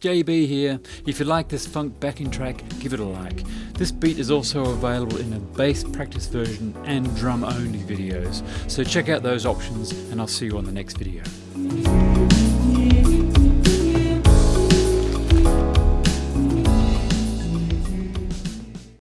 JB here. If you like this funk backing track, give it a like. This beat is also available in a bass practice version and drum only videos, so check out those options and I'll see you on the next video.